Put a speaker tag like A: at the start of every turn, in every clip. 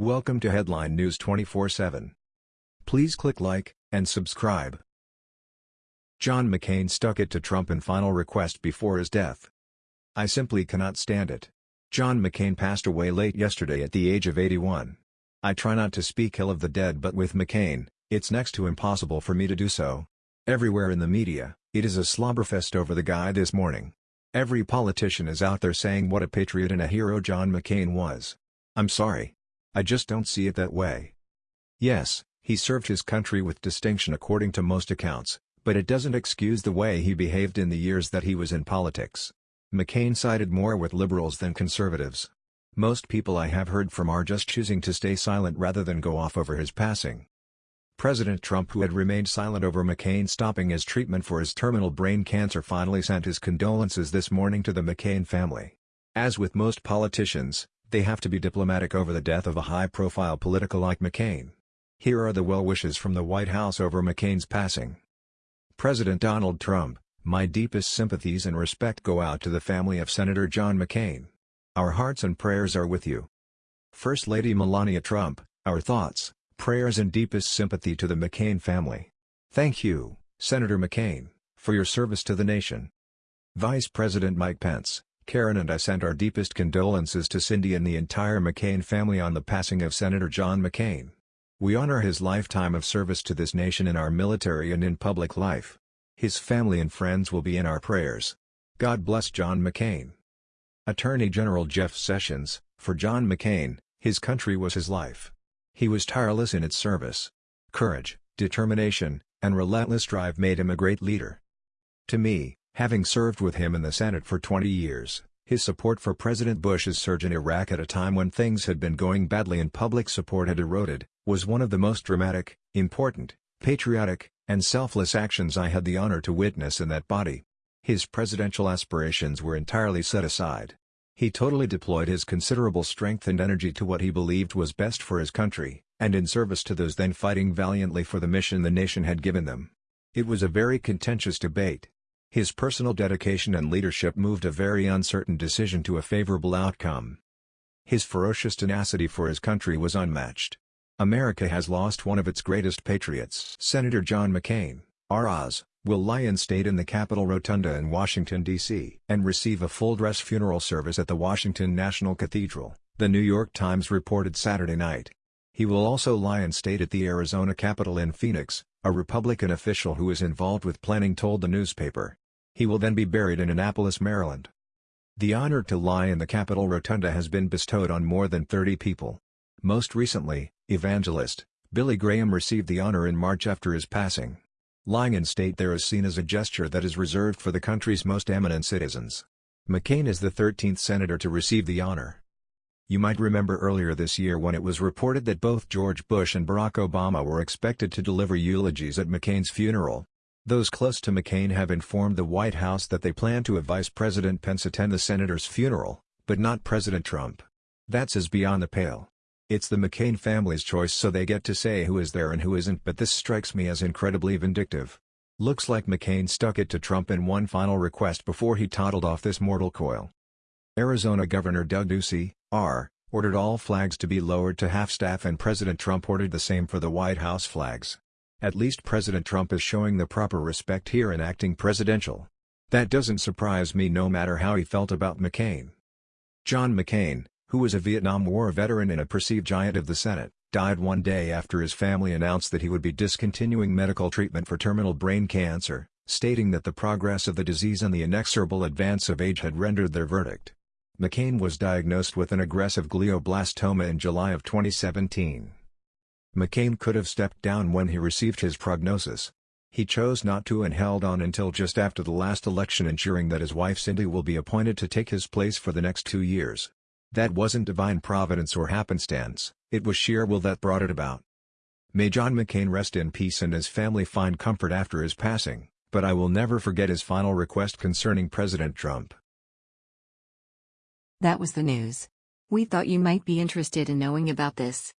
A: Welcome to Headline News 24/7. Please click like and subscribe. John McCain stuck it to Trump in final request before his death. I simply cannot stand it. John McCain passed away late yesterday at the age of 81. I try not to speak ill of the dead but with McCain, it's next to impossible for me to do so. Everywhere in the media, it is a slobberfest over the guy this morning. Every politician is out there saying what a patriot and a hero John McCain was. I'm sorry. I just don't see it that way. Yes, he served his country with distinction according to most accounts, but it doesn't excuse the way he behaved in the years that he was in politics. McCain sided more with liberals than conservatives. Most people I have heard from are just choosing to stay silent rather than go off over his passing. President Trump who had remained silent over McCain stopping his treatment for his terminal brain cancer finally sent his condolences this morning to the McCain family. As with most politicians, they have to be diplomatic over the death of a high-profile political like McCain. Here are the well wishes from the White House over McCain's passing. President Donald Trump, my deepest sympathies and respect go out to the family of Senator John McCain. Our hearts and prayers are with you. First Lady Melania Trump, our thoughts, Prayers and deepest sympathy to the McCain family. Thank you, Senator McCain, for your service to the nation. Vice President Mike Pence, Karen and I send our deepest condolences to Cindy and the entire McCain family on the passing of Senator John McCain. We honor his lifetime of service to this nation in our military and in public life. His family and friends will be in our prayers. God bless John McCain. Attorney General Jeff Sessions, for John McCain, his country was his life. He was tireless in its service. Courage, determination, and relentless drive made him a great leader. To me, having served with him in the Senate for 20 years, his support for President Bush's surge in Iraq at a time when things had been going badly and public support had eroded, was one of the most dramatic, important, patriotic, and selfless actions I had the honor to witness in that body. His presidential aspirations were entirely set aside. He totally deployed his considerable strength and energy to what he believed was best for his country, and in service to those then fighting valiantly for the mission the nation had given them. It was a very contentious debate. His personal dedication and leadership moved a very uncertain decision to a favorable outcome. His ferocious tenacity for his country was unmatched. America has lost one of its greatest patriots. Senator John McCain, R.Oz will lie in state in the Capitol Rotunda in Washington, D.C. and receive a full-dress funeral service at the Washington National Cathedral, The New York Times reported Saturday night. He will also lie in state at the Arizona Capitol in Phoenix, a Republican official who is involved with planning told the newspaper. He will then be buried in Annapolis, Maryland. The honor to lie in the Capitol Rotunda has been bestowed on more than 30 people. Most recently, evangelist, Billy Graham received the honor in March after his passing. Lying in state there is seen as a gesture that is reserved for the country's most eminent citizens. McCain is the 13th senator to receive the honor. You might remember earlier this year when it was reported that both George Bush and Barack Obama were expected to deliver eulogies at McCain's funeral. Those close to McCain have informed the White House that they plan to have Vice President Pence attend the senator's funeral, but not President Trump. That's as beyond the pale. It's the McCain family's choice so they get to say who is there and who isn't but this strikes me as incredibly vindictive. Looks like McCain stuck it to Trump in one final request before he toddled off this mortal coil. Arizona Governor Doug Ducey, R., ordered all flags to be lowered to half-staff and President Trump ordered the same for the White House flags. At least President Trump is showing the proper respect here and acting presidential. That doesn't surprise me no matter how he felt about McCain. John McCain, who was a Vietnam War veteran and a perceived giant of the Senate, died one day after his family announced that he would be discontinuing medical treatment for terminal brain cancer, stating that the progress of the disease and the inexorable advance of age had rendered their verdict. McCain was diagnosed with an aggressive glioblastoma in July of 2017. McCain could have stepped down when he received his prognosis. He chose not to and held on until just after the last election ensuring that his wife Cindy will be appointed to take his place for the next two years. That wasn't divine providence or happenstance, it was sheer will that brought it about. May John McCain rest in peace and his family find comfort after his passing, but I will never forget his final request concerning President Trump.
B: That was the news. We thought you might be interested in knowing about this.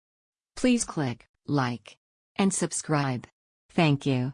B: Please click like and subscribe. Thank you.